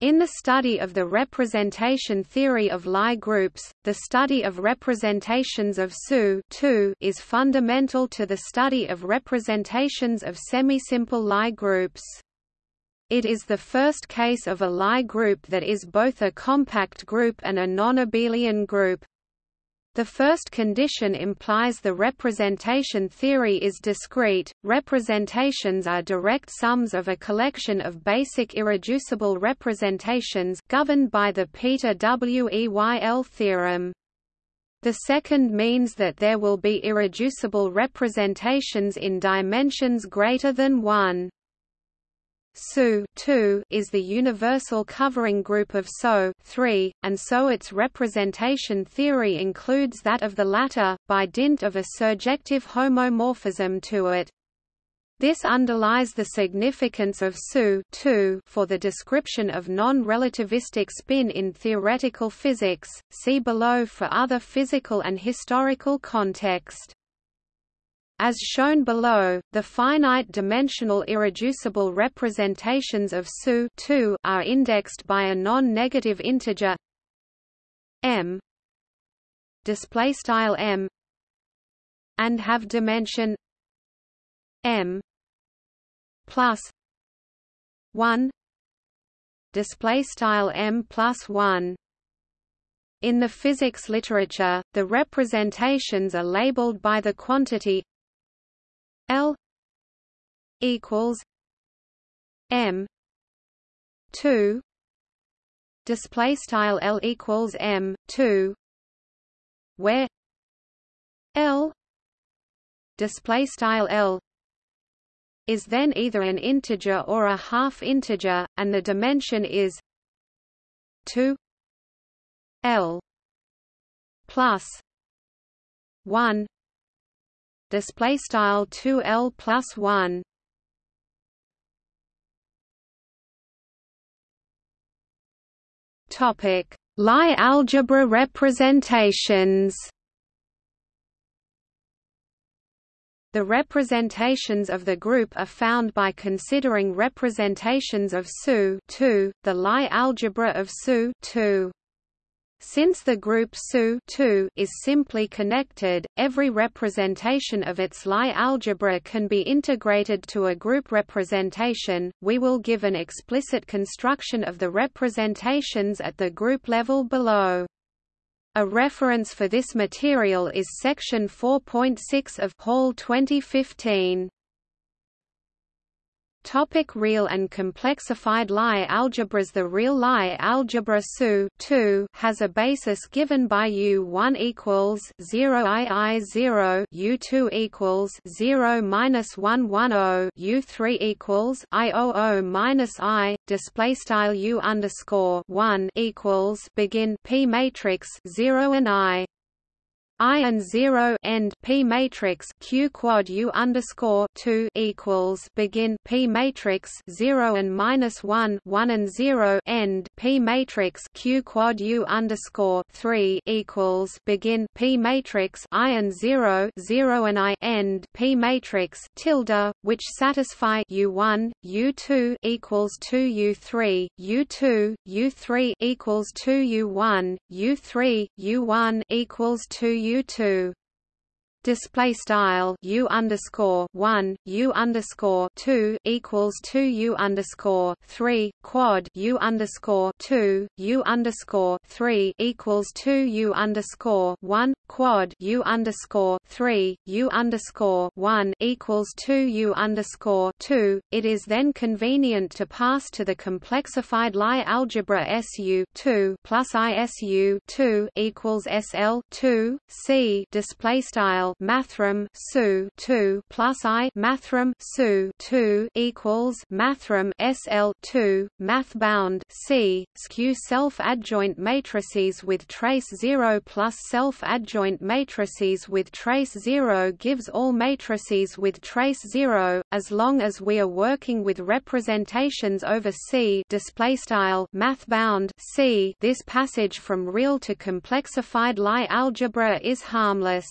In the study of the representation theory of Lie groups, the study of representations of SU is fundamental to the study of representations of semisimple Lie groups. It is the first case of a Lie group that is both a compact group and a non-abelian group. The first condition implies the representation theory is discrete. Representations are direct sums of a collection of basic irreducible representations governed by the Peter Weyl theorem. The second means that there will be irreducible representations in dimensions greater than 1. SU is the universal covering group of SO and so its representation theory includes that of the latter, by dint of a surjective homomorphism to it. This underlies the significance of SU for the description of non-relativistic spin in theoretical physics, see below for other physical and historical context. As shown below, the finite-dimensional irreducible representations of SU are indexed by a non-negative integer m display style m and have dimension m plus 1 display style m plus 1 in the physics literature, the representations are labeled by the quantity L equals M two display style L equals M two where L display style L is then either an integer or a half integer and the dimension is 2 L plus 1 display style 2l plus 1 topic Lie algebra representations. The representations of the group are found by considering representations of SU the Lie algebra of SU since the group SU is simply connected, every representation of its Lie algebra can be integrated to a group representation. We will give an explicit construction of the representations at the group level below. A reference for this material is section 4.6 of Hall 2015. Topic real and complexified Lie algebras The real Lie algebra SU has a basis given by U1 equals 0 II 0 U2 equals 0 minus 1 10 U3 equals I00 minus I display style U underscore 1 equals begin P matrix 0 and I I and zero end P matrix Q quad U underscore two equals begin P matrix zero and minus one one and zero end P matrix Q quad U underscore three equals begin P matrix I and zero zero and I end P matrix tilde, which satisfy U one U two equals two U three U two U three equals two U one U three U one equals two U U two display style u underscore one u underscore two equals two u underscore three quad u underscore two u underscore three equals two u underscore one quad u underscore three u underscore one equals two u underscore two. It is then convenient to pass to the complexified Lie algebra SU two plus ISU two equals SL two C display style mathrm su 2 plus i mathrm su 2 equals mathrm sl 2 math bound c skew self adjoint matrices with trace 0 plus self adjoint matrices with trace 0 gives all matrices with trace 0 as long as we are working with representations over c display style math bound c. This passage from real to complexified Lie algebra is harmless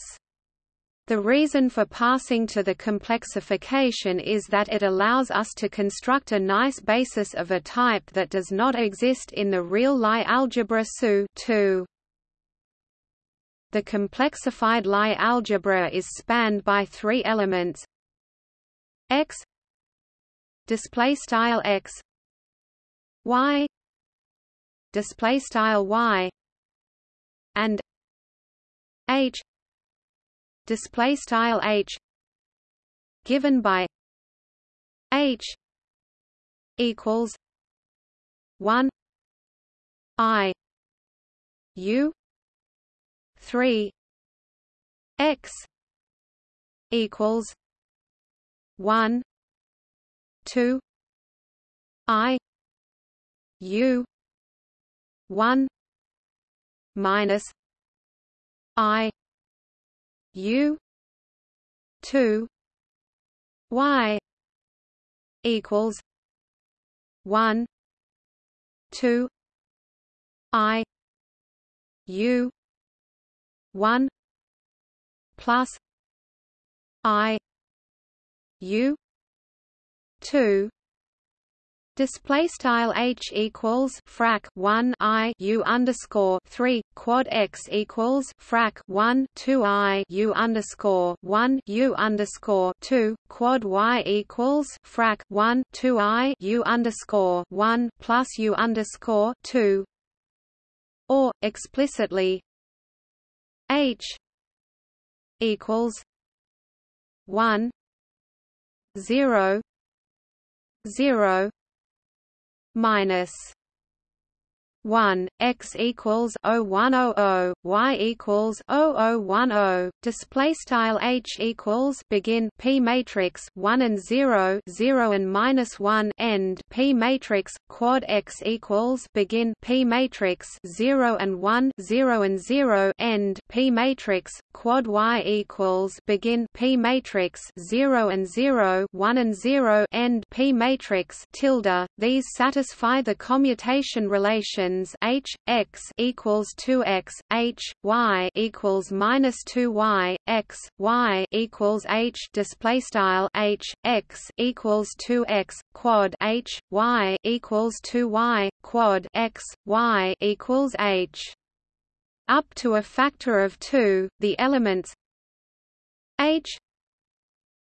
The reason for passing to the complexification is that it allows us to construct a nice basis of a type that does not exist in the real Lie algebra SU -2. The complexified Lie algebra is spanned by three elements. X. Display style x. Y. Display style y. And h display style h given by h equals 1 i u 3 x equals 1 2 i u 1 minus i u 2 y equals 1 2 i u 1 plus i u 2 Display style h equals frac 1 i u underscore 3 quad x equals frac 1 2 i u underscore 1 u underscore 2 quad y equals frac 1 2 i u underscore 1 plus u underscore 2 or explicitly h equals 1 0 0 minus 1 x equals 0100 y equals 0010 display style h equals begin p matrix 1 and 0 0 and minus 1 end p matrix quad x equals begin p matrix 0 and 1 0 and 0 end p matrix quad y equals begin p matrix 0 and 0 1 and 0 end p matrix. Tilde these satisfy the commutation relation h x equals 2x h y equals minus 2y x y equals h display style h x equals 2x quad h y equals 2y quad x y equals h. Up to a factor of 2 the elements h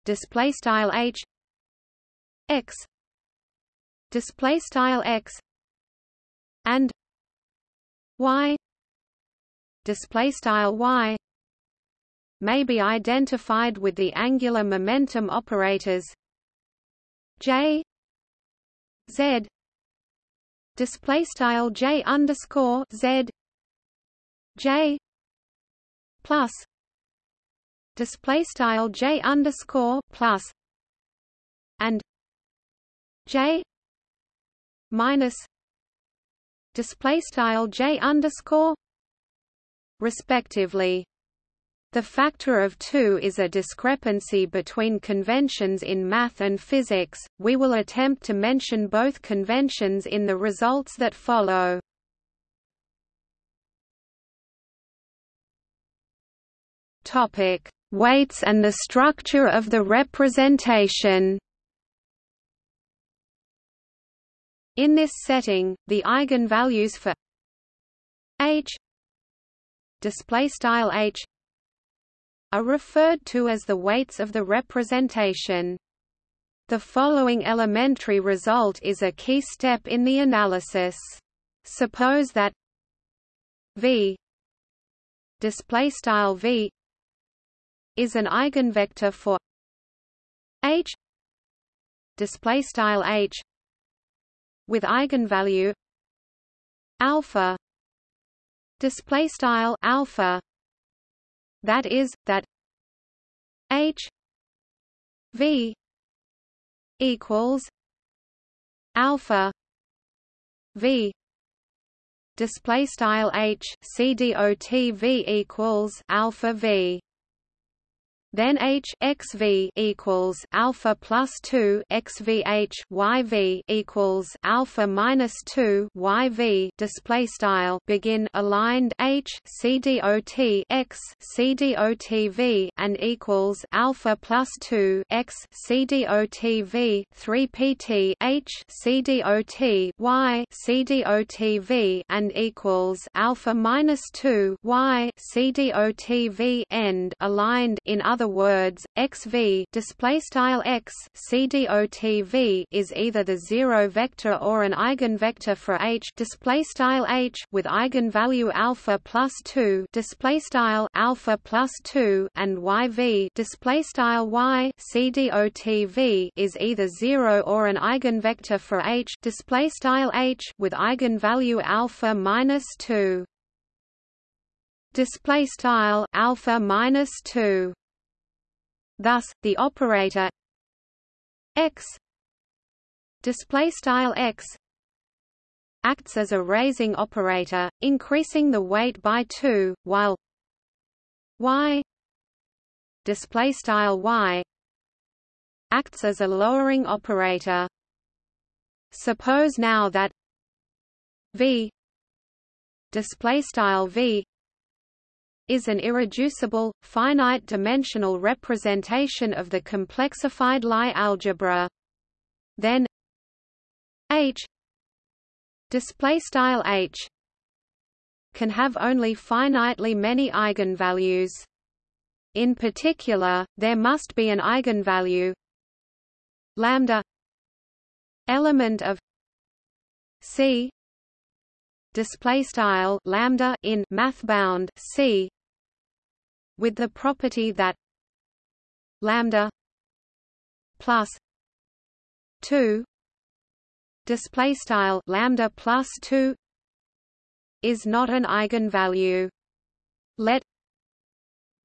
display style h x display style x and y display style y may be identified with the angular momentum operators j z display style j underscore z j plus display style j underscore plus and j minus display style j underscore respectively. The factor of 2 is a discrepancy between conventions in math and physics. We will attempt to mention both conventions in the results that follow. Topic: Weights and the structure of the representation. In this setting, the eigenvalues for h display style h are referred to as the weights of the representation. The following elementary result is a key step in the analysis. Suppose that v display style v is an eigenvector for h display style h with eigenvalue. Alpha. Display style alpha. That is that h v equals alpha v. Display style h c dot v equals alpha v then h x v equals alpha plus two x v h y v equals alpha minus two y v display style. Begin aligned h c dot x c dot v and equals alpha plus two x c dot v three pt h c dot y c dot v and equals alpha minus two y c dot v end aligned. In other other words, xv x is either the zero vector or an eigenvector for h h with eigenvalue alpha plus 2 display style alpha plus 2 and yv y is either zero or an eigenvector for h h with eigenvalue alpha minus 2 display style alpha minus 2 Thus, the operator x display style x acts as a raising operator, increasing the weight by 2, while y display style y acts as a lowering operator. Suppose now that v display style v is an irreducible, finite-dimensional representation of the complexified Lie algebra. Then H display style H can have only finitely many eigenvalues. In particular, there must be an eigenvalue lambda element of C display style lambda in math bound C with the property that lambda plus 2 display style lambda plus 2 is not an eigenvalue. Let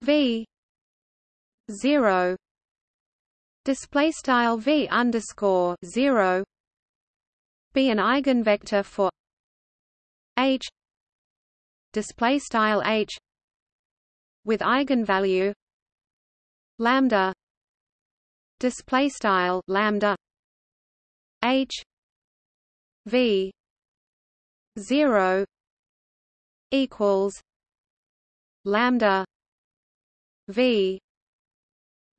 v 0 display style v underscore 0 be an eigenvector for h display style h with eigenvalue. Lambda. Display style lambda. H. V. 0 equals lambda v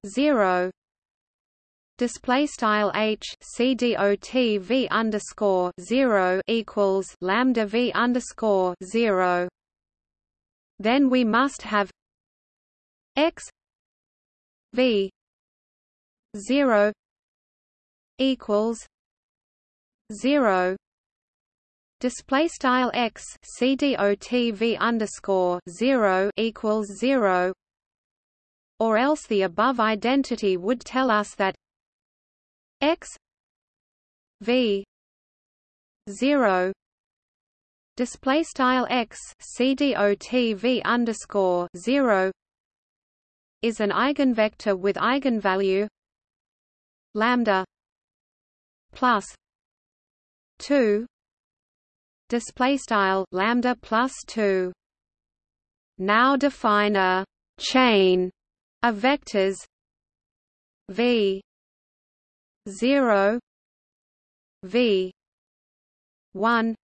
0 display style h c dot v underscore zero equals lambda v underscore zero. Then we must have x v zero equals zero. Display style x c dot v underscore zero equals zero. Or else the above identity would tell us that x v 0 display style x cdot underscore 0 is an eigenvector with eigenvalue lambda plus 2 display style lambda plus 2 now define a chain of vectors v 0 v 1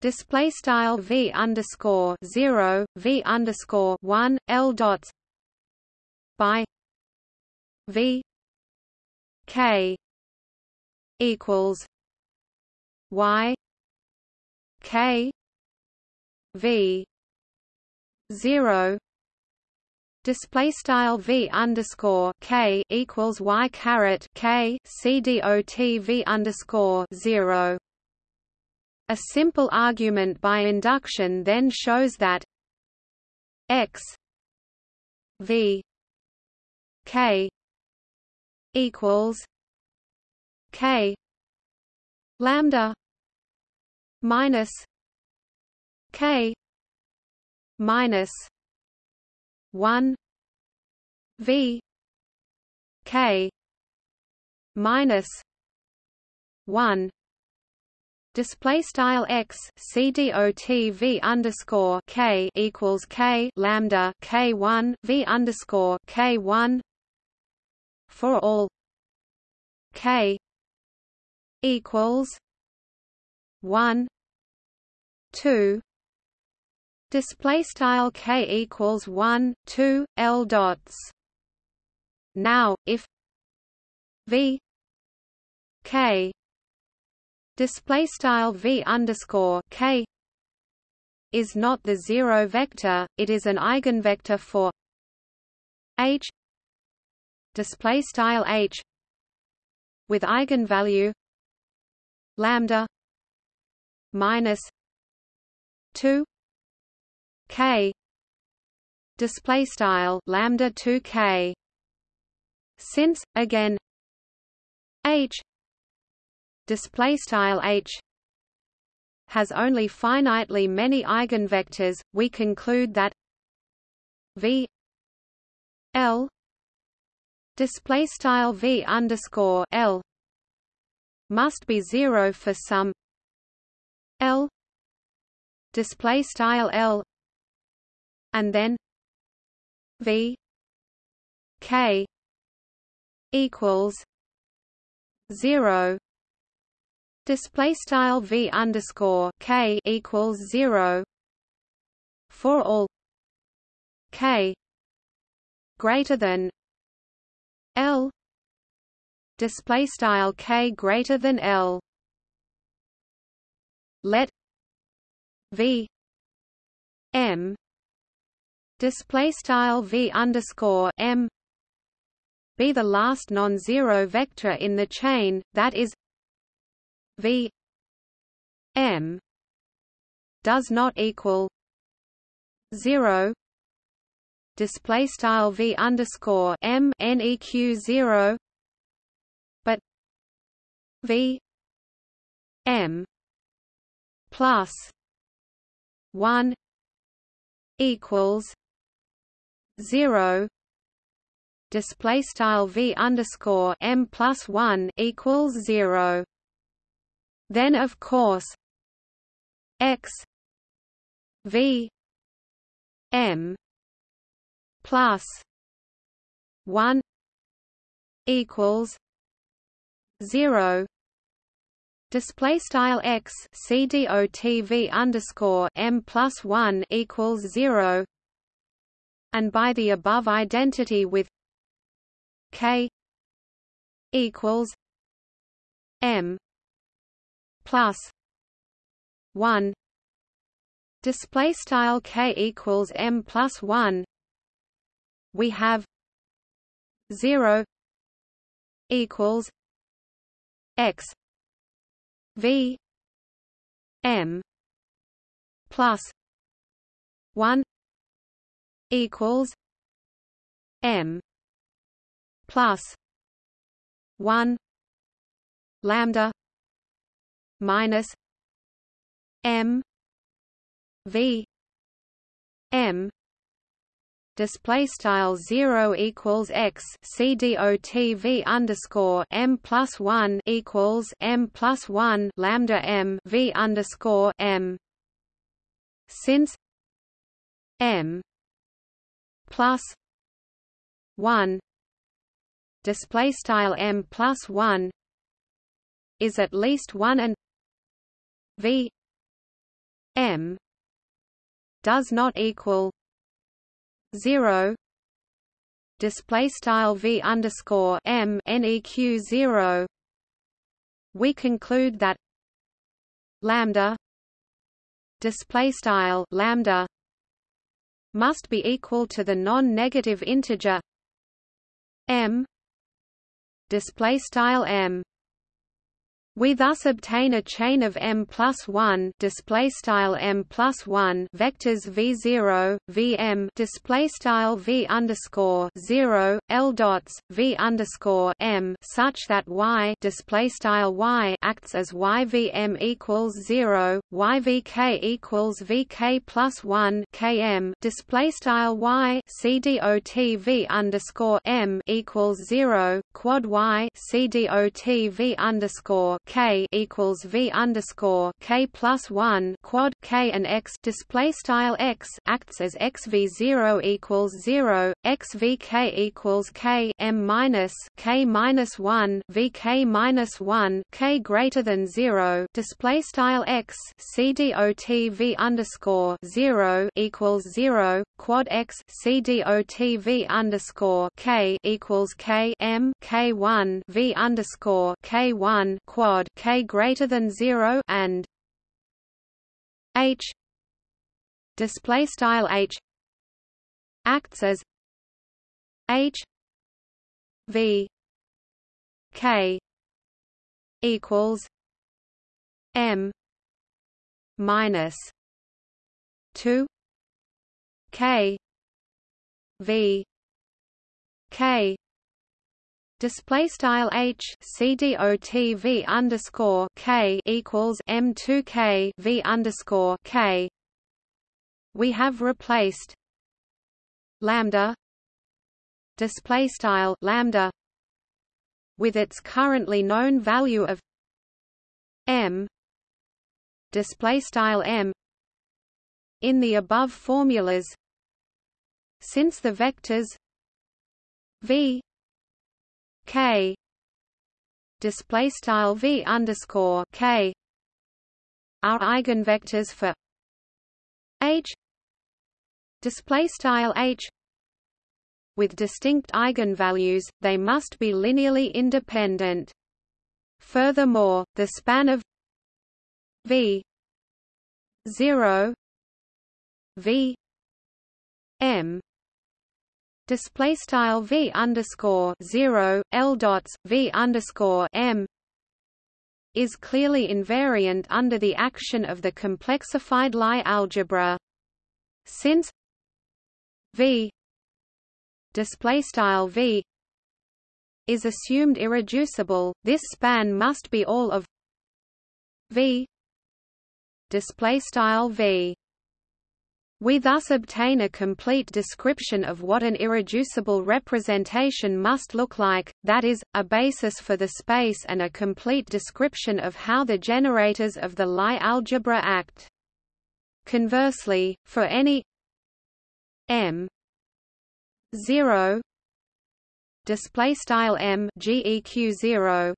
display style v underscore 0 v underscore 1 l dots by v k equals y k v 0 display style v underscore k equals y caret k c dot v underscore zero. A simple argument by induction then shows that x v k equals k lambda minus k minus 1 v k minus 1 display style x c dot v underscore k equals k lambda k one v underscore k one for all k equals one two display style k equals one two l dots. Now, if v k display style v underscore k is not the zero vector, it is an eigenvector for h display style h with eigenvalue lambda minus 2 k display style lambda 2 k. Since again h display style h has only finitely many eigenvectors, we conclude that v l display style v underscore l must be zero for some l display style l and then v k equals zero. Display style v underscore k equals zero for all k greater than l. Display style k greater than l. Let v m display style v underscore m be the last non-zero vector in the chain, that is v m does not equal zero display style v underscore m neq zero but v m plus one equals zero display style v underscore m plus one equals zero. Then of course x v m plus one equals zero. Display style x c dot underscore m plus one equals zero. And by the above identity with k equals m plus 1 display style k equals m plus 1 we have 0 equals x v m plus 1 equals m plus 1 lambda minus m v m display style 0 equals x c dot underscore m plus 1 equals m plus 1 lambda m v underscore m. Since m plus 1 display style m plus 1 is at least 1 and v m does not equal 0 display style v underscore m neq 0 we conclude that lambda display style lambda must be equal to the non-negative integer m display style m we thus obtain a chain of m plus one display style m plus one vectors v zero vm display style v underscore zero l dots v underscore m such that y display style y acts as y vm equals zero y vk equals vk plus one km display style y c dot v underscore m equals zero quad y c dot v underscore k equals v underscore k plus one quad k and x display style x acts as x v zero equals zero x v k equals k m minus k minus one v k minus one k greater than zero display style x c dot v underscore zero equals zero quad x c dot v underscore k equals k m k one v underscore k one quad k greater than zero and h display style h acts as h v k equals m minus 2 k v k display style h c dot underscore k equals m two k v underscore k. We have replaced lambda display style lambda with its currently known value of m display style m in the above formulas since the vectors v k. Display style v underscore k. Are eigenvectors for h. Display style h. With distinct eigenvalues they must be linearly independent. Furthermore the span of v 0 v m display style v underscore 0 l dots v underscore m is clearly invariant under the action of the complexified Lie algebra. Since v display style v is assumed irreducible this span must be all of v display style v we thus obtain a complete description of what an irreducible representation must look like, that is, a basis for the space and a complete description of how the generators of the Lie algebra act. Conversely, for any m 0 display style m geq 0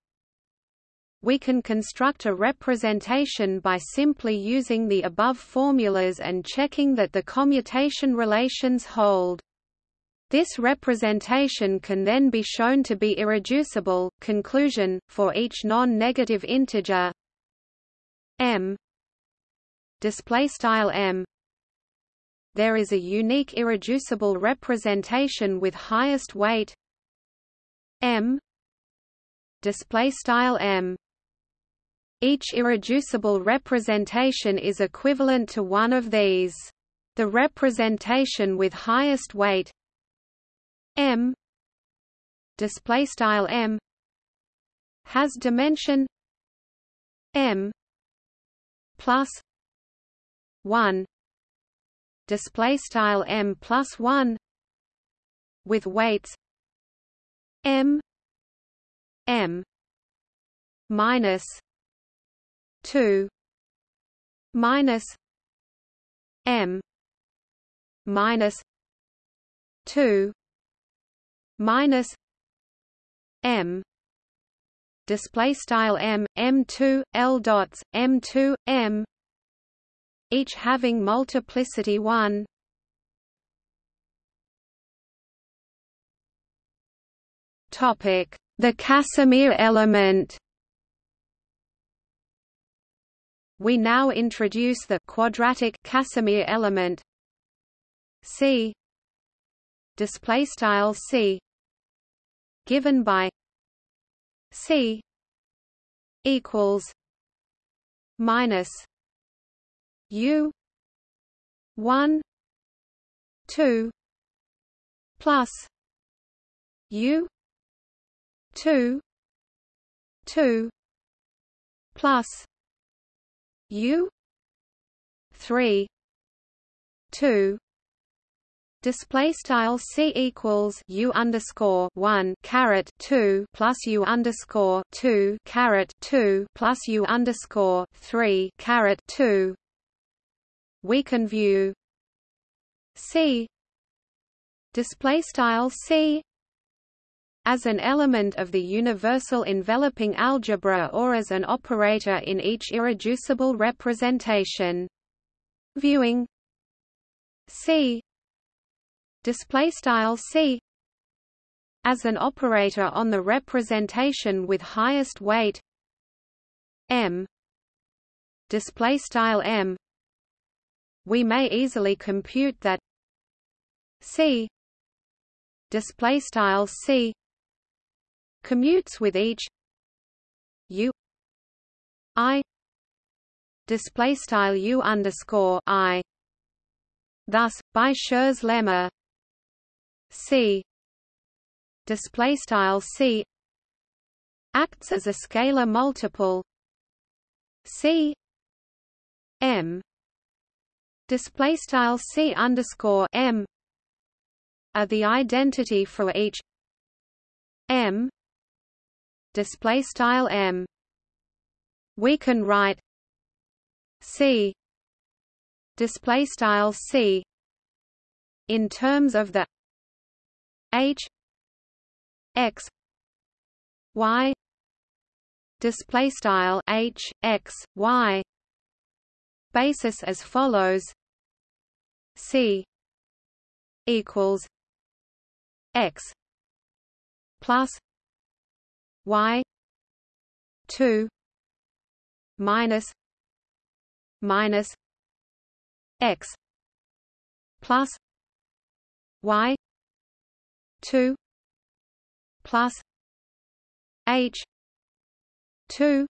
we can construct a representation by simply using the above formulas and checking that the commutation relations hold. This representation can then be shown to be irreducible. Conclusion: For each non-negative integer. M. Display style m. There is a unique irreducible representation with highest weight. M. Display style m each irreducible representation is equivalent to one of these. The representation with highest weight m display style m has dimension m plus 1 display style m plus 1 with weights m m minus 2 minus m minus 2 minus m display style m m2 l dots m2 m each having multiplicity 1 topic the Casimir element We now introduce the quadratic Casimir element. C. Display style C. Given by C equals minus U one two plus U two two plus U. three. two. Display style c equals u underscore one caret two plus u underscore two caret two plus u underscore three caret two. We can view c. Display style c as an element of the universal enveloping algebra or as an operator in each irreducible representation. Viewing. C. Display style c. As an operator on the representation with highest weight. M. Display style m. We may easily compute that c. Display style c commutes with each u i display style u underscore i. Thus by Schur's lemma C display style C acts as a scalar multiple. C M display style C underscore M are the identity for each M display style M. We can write C. Display style C. In terms of the h x y. Display style h x y. Basis as follows. C equals x plus y 2 minus minus x plus y 2 plus h 2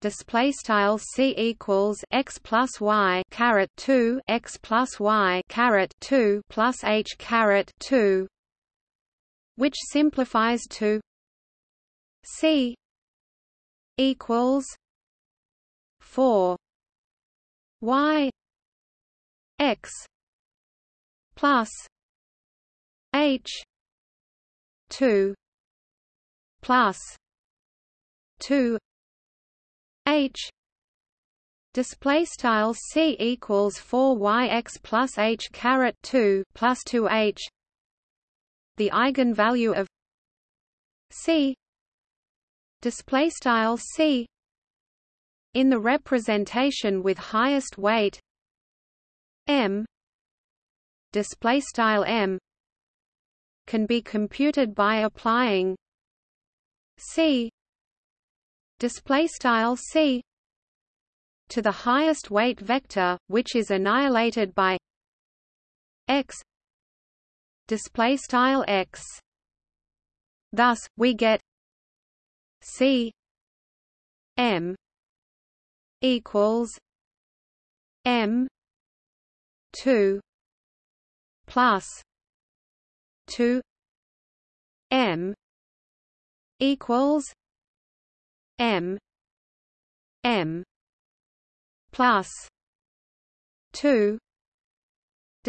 display style c equals x plus y caret 2 x plus y caret 2 plus h caret 2 which simplifies to c equals 4 y x plus H two plus two H display style C equals 4 yx plus H caret 2 plus 2 H. The eigenvalue of C display style C in the representation with highest weight M display style M can be computed by applying c display style c to the highest weight vector which is annihilated by x display style x. Thus we get c m equals m 2 plus 2 m equals m m plus 2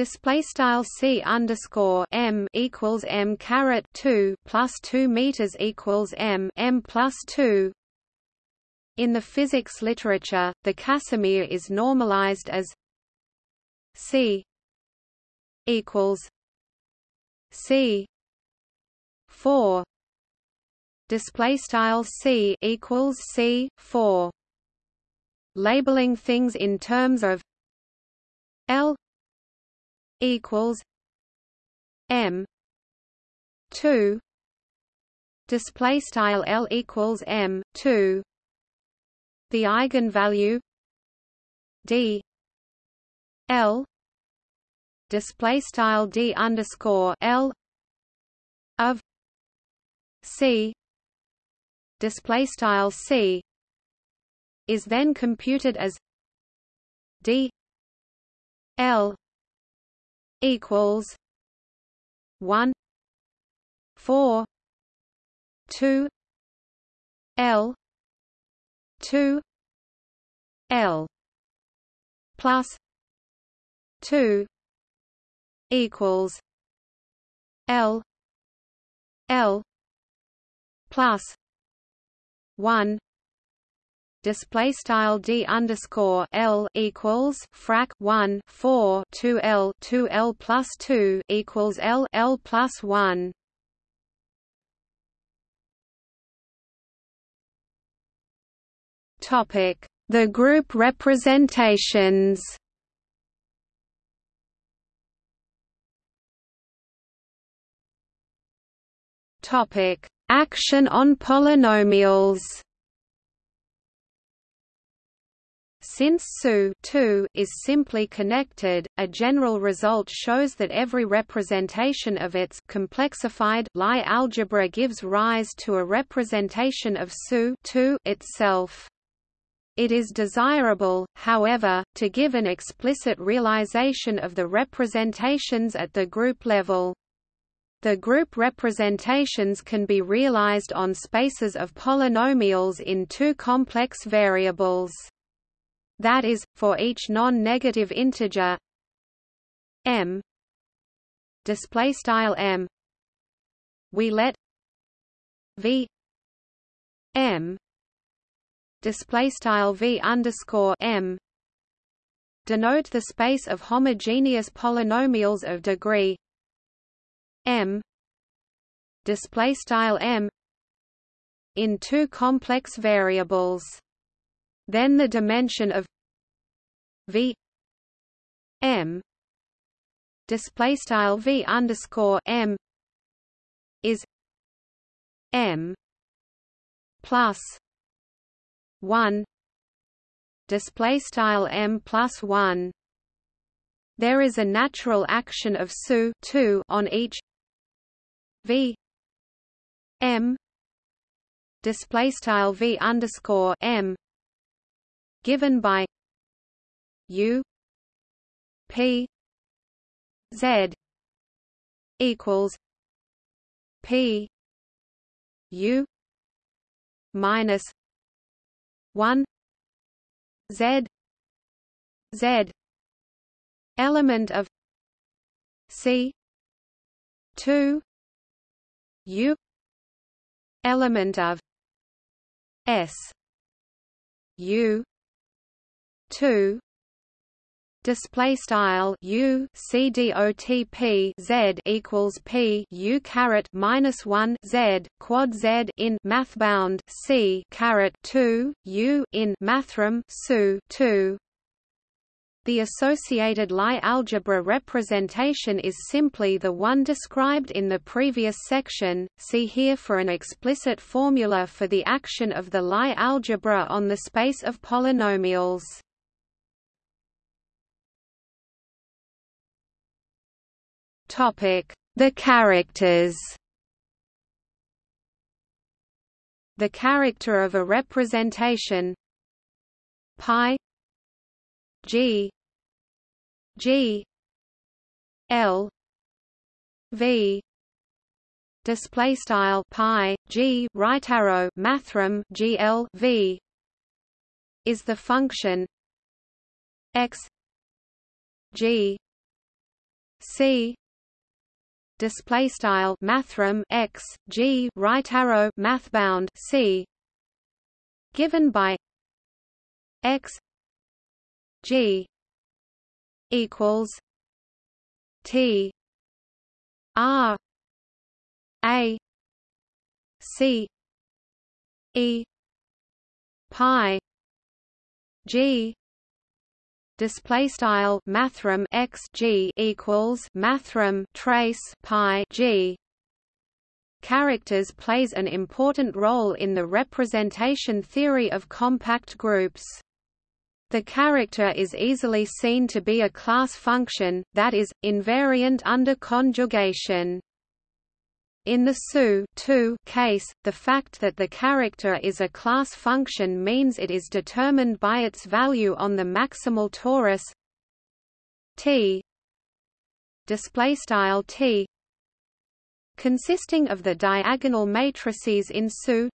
Display style c underscore m equals m caret two plus two meters equals m m plus two. In the physics literature, the Casimir is normalized as c equals C four display style C equals C four labeling things in terms of L equals M two. Display style L equals M two. The eigenvalue D L. Display style d underscore l of c. Display style c is then computed as d l equals 1 4 2 l 2 l plus 2 equals L L plus one display style d underscore l equals frac 1 4 2 l 2 l plus 2 equals l l plus 1 topic the group representations. Topic action on polynomials Since SU is simply connected, a general result shows that every representation of its complexified Lie algebra gives rise to a representation of SU itself. It is desirable, however, to give an explicit realization of the representations at the group level. The group representations can be realized on spaces of polynomials in two complex variables that is, for each non-negative integer m. Display style m. We let v m. Display style v underscore m. Denote the space of homogeneous polynomials of degree m. Display style m in two complex variables. Then the dimension of v m display style v underscore m is m plus one display style m plus one. There is a natural action of SU 2 on each v m display style v underscore m given by U P Z equals P U minus one Z Z element of C two U element of S U two display style u c d o t p z equals p u caret minus one z quad z in mathbound c caret two u in mathrm su two. The associated Lie algebra representation is simply the one described in the previous section. See here for an explicit formula for the action of the Lie algebra on the space of polynomials. The characters. The character of a representation. Pi. G. G. L. V. Display style pi g right arrow mathrm gl v. Is the function x g c display style mathrm x g right arrow mathbound c. Given by x g equals t r a c e pi g display style mathrm x g equals mathrm trace pi g characters plays an important role in the representation theory of compact groups the character is easily seen to be a class function, that is, invariant under conjugation. In the SU case, the fact that the character is a class function means it is determined by its value on the maximal torus T T consisting of the diagonal matrices in SU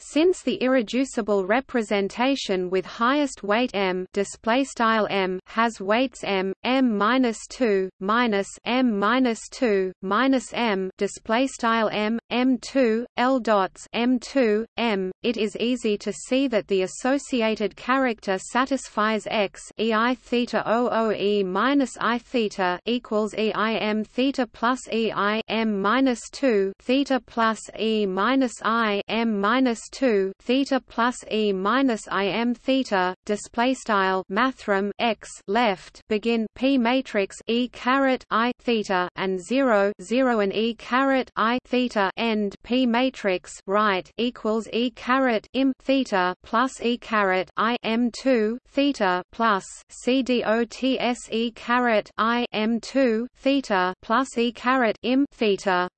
Since the irreducible representation with highest weight m display style m has weights m, m minus two, minus m minus two, minus m display style m, m2, l dots m2, m, it is easy to see that the associated character satisfies x ei theta 00 e minus i theta equals e i m theta plus e i m minus two theta plus e minus i m minus 2 theta plus e minus i m theta display style mathrm x left begin p matrix e caret i theta and 0 0 and e caret i theta end p matrix right equals e caret im theta plus e caret i m 2 theta plus c dots e caret i m 2 theta plus e caret im theta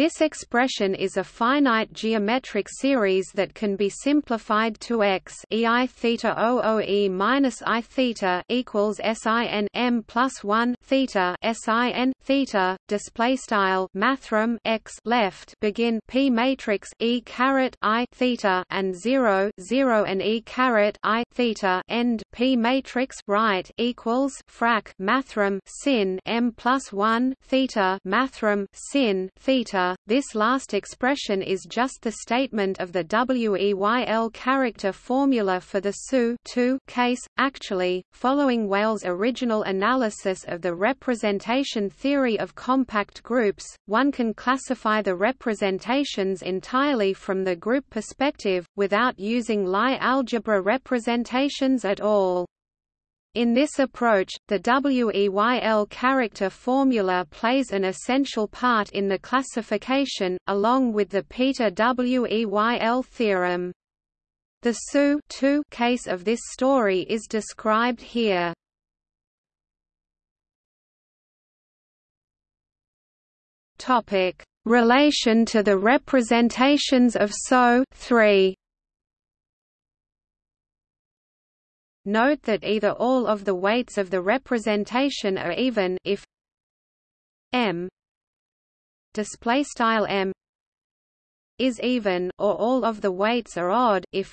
this expression is a finite geometric series that can be simplified to x ei theta 00 e minus i theta equals sin m plus 1 theta sin theta display style mathrm x left begin p matrix e caret i theta and 0 0 and e caret i theta end p matrix right equals frac mathrm sin m plus 1 theta mathrm sin theta this last expression is just the statement of the WEYL character formula for the SU case. Actually, following Weyls' original analysis of the representation theory of compact groups, one can classify the representations entirely from the group perspective, without using Lie algebra representations at all. In this approach, the WEYL character formula plays an essential part in the classification, along with the Peter WEYL theorem. The SU case of this story is described here. Relation to the representations of SO 3 Note that either all of the weights of the representation are even if m display style m is even or all of the weights are odd if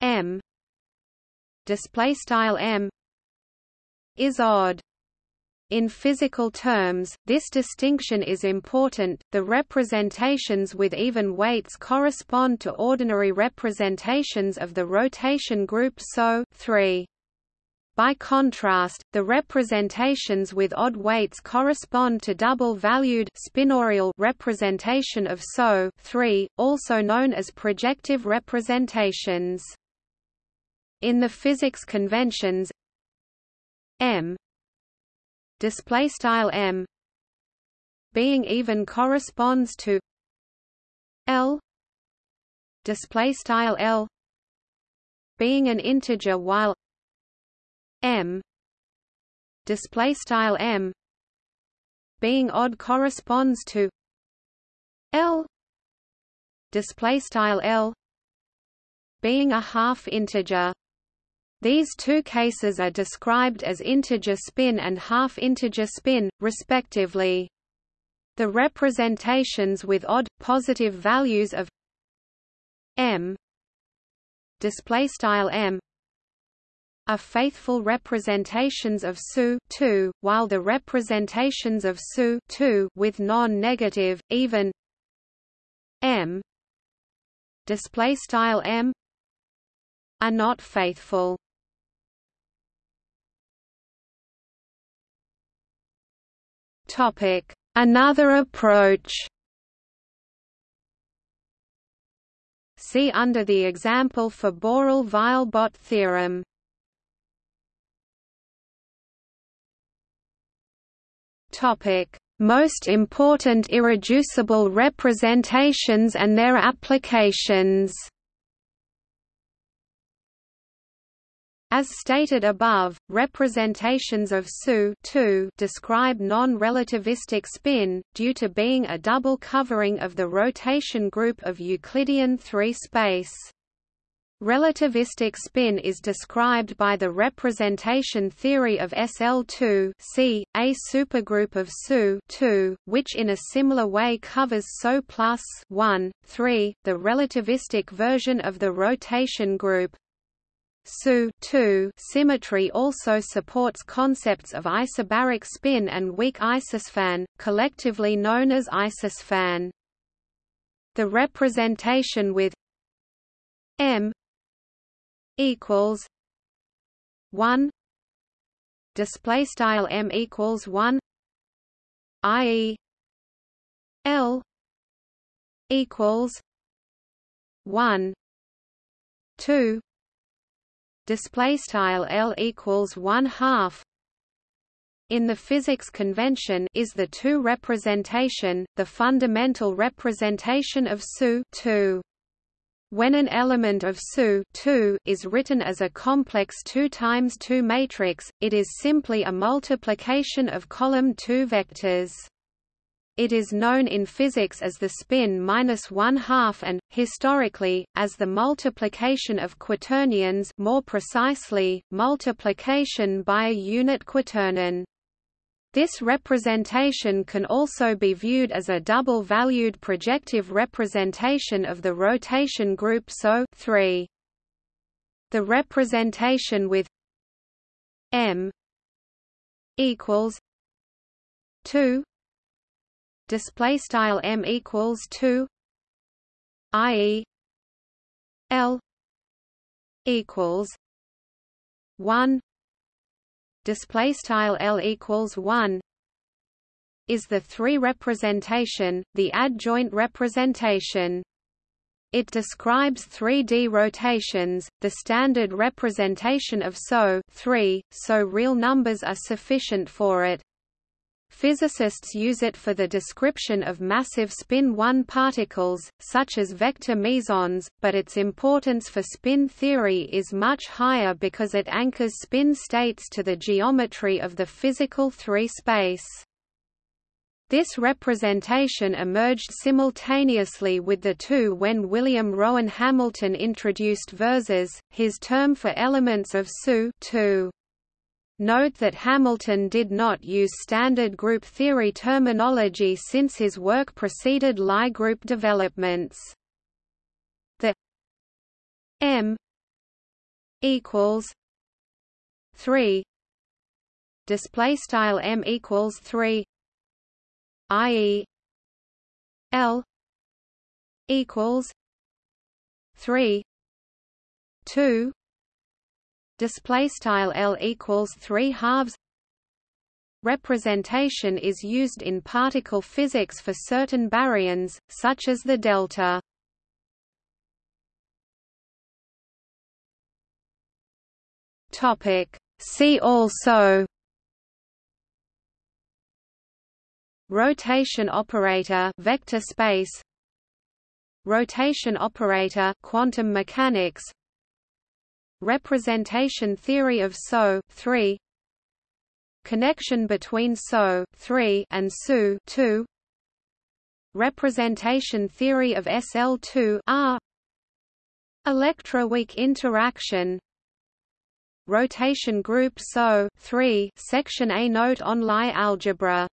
m display style m is odd in physical terms, this distinction is important. The representations with even weights correspond to ordinary representations of the rotation group SO 3. By contrast, the representations with odd weights correspond to double-valued spinorial representation of SO 3, also known as projective representations. In the physics conventions m display style m being even corresponds to l display style l being an integer while m display style m being odd corresponds to l display style l being a half integer these two cases are described as integer spin and half-integer spin, respectively. The representations with odd, positive values of m m are faithful representations of SU 2, while the representations of SU 2 with non-negative, even m m are not faithful. Topic: Another approach. See under the example for Borel-Weil-Bott theorem. Topic: Most important irreducible representations and their applications. As stated above, representations of SU describe non-relativistic spin, due to being a double covering of the rotation group of Euclidean 3 space. Relativistic spin is described by the representation theory of SL2 C, a supergroup of SU which in a similar way covers SO plus 1, 3, the relativistic version of the rotation group. SU symmetry also supports concepts of isobaric spin and weak isospin, collectively known as isospin. The representation with m equals one display style m equals one i.e. L equals one two display style L equals one half in the physics convention is the two representation, the fundamental representation of SU 2. When an element of SU 2 is written as a complex 2 times 2 matrix, it is simply a multiplication of column 2 vectors. It is known in physics as the spin minus one half and, historically, as the multiplication of quaternions more precisely, multiplication by a unit quaternion. This representation can also be viewed as a double-valued projective representation of the rotation group SO 3. The representation with m equals 2 display style m equals 2 i.e. l equals 1 display style L equals 1 is the 3 representation, the adjoint representation. It describes 3D rotations, the standard representation of SO 3, so real numbers are sufficient for it. Physicists use it for the description of massive spin 1 particles, such as vector mesons, but its importance for spin theory is much higher because it anchors spin states to the geometry of the physical 3 space. This representation emerged simultaneously with the two when William Rowan Hamilton introduced versors, his term for elements of SU 2. Note that Hamilton did not use standard group theory terminology since his work preceded Lie group developments. The M equals 3 display style M equals 3 i.e. L equals 3 2 display style L equals 3 halves. Representation is used in particle physics for certain baryons such as the delta. Topic. See also. Rotation operator vector space. Rotation operator quantum mechanics Representation theory of SO 3 Connection between SO 3 and SU 2 Representation theory of SL2 R. Electroweak interaction. Rotation group SO 3 Section A note on Lie algebra